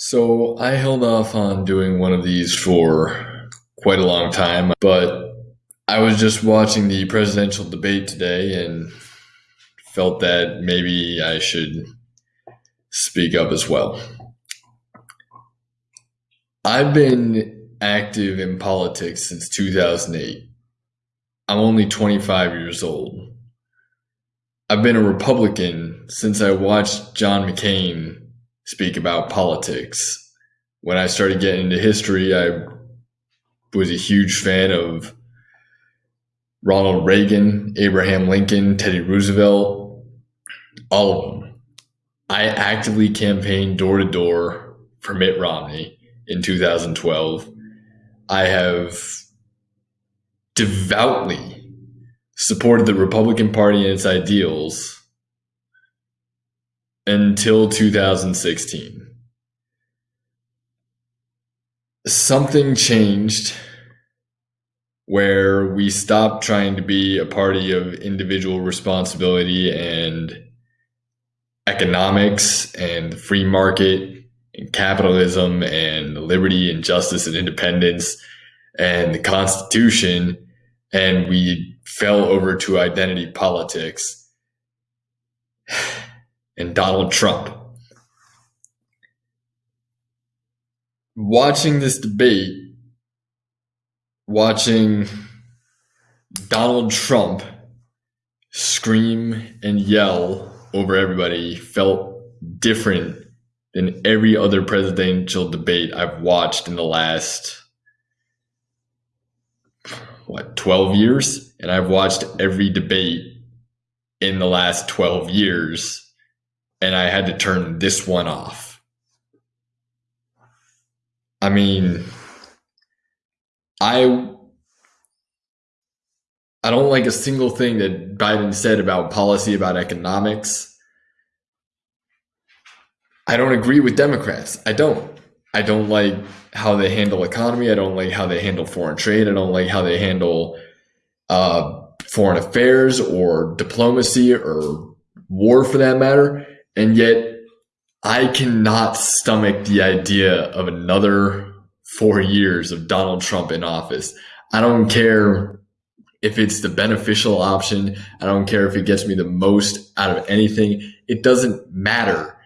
So I held off on doing one of these for quite a long time, but I was just watching the presidential debate today and felt that maybe I should speak up as well. I've been active in politics since 2008. I'm only 25 years old. I've been a Republican since I watched John McCain speak about politics. When I started getting into history, I was a huge fan of Ronald Reagan, Abraham Lincoln, Teddy Roosevelt, all of them. I actively campaigned door to door for Mitt Romney in 2012. I have devoutly supported the Republican Party and its ideals until 2016. Something changed where we stopped trying to be a party of individual responsibility and economics and free market and capitalism and liberty and justice and independence and the Constitution. And we fell over to identity politics and Donald Trump. Watching this debate, watching Donald Trump scream and yell over everybody felt different than every other presidential debate I've watched in the last what 12 years and I've watched every debate in the last 12 years and I had to turn this one off. I mean, I I don't like a single thing that Biden said about policy about economics. I don't agree with Democrats. I don't. I don't like how they handle economy. I don't like how they handle foreign trade. I don't like how they handle uh, foreign affairs or diplomacy or war for that matter. And yet, I cannot stomach the idea of another four years of Donald Trump in office. I don't care if it's the beneficial option. I don't care if it gets me the most out of anything. It doesn't matter.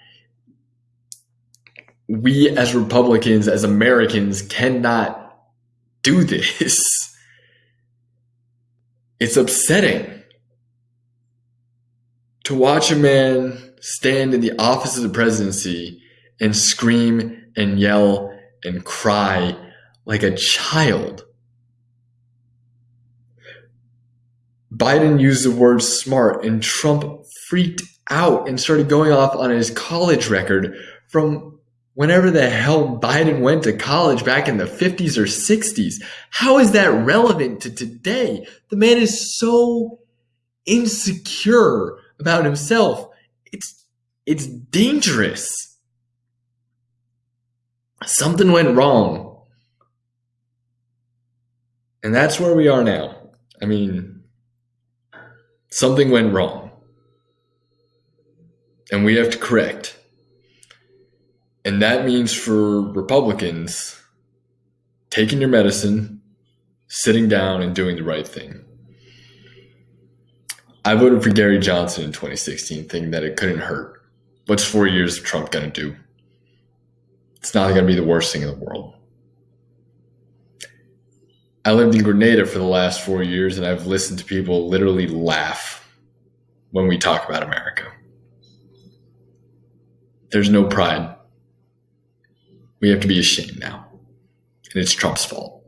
We as Republicans, as Americans, cannot do this. It's upsetting to watch a man stand in the office of the presidency and scream and yell and cry like a child. Biden used the word smart and Trump freaked out and started going off on his college record from whenever the hell Biden went to college back in the 50s or 60s. How is that relevant to today? The man is so insecure about himself it's it's dangerous. Something went wrong. And that's where we are now. I mean, something went wrong. And we have to correct. And that means for Republicans taking your medicine, sitting down, and doing the right thing. I voted for Gary Johnson in 2016, thinking that it couldn't hurt. What's four years of Trump going to do? It's not going to be the worst thing in the world. I lived in Grenada for the last four years, and I've listened to people literally laugh when we talk about America. There's no pride. We have to be ashamed now. And it's Trump's fault.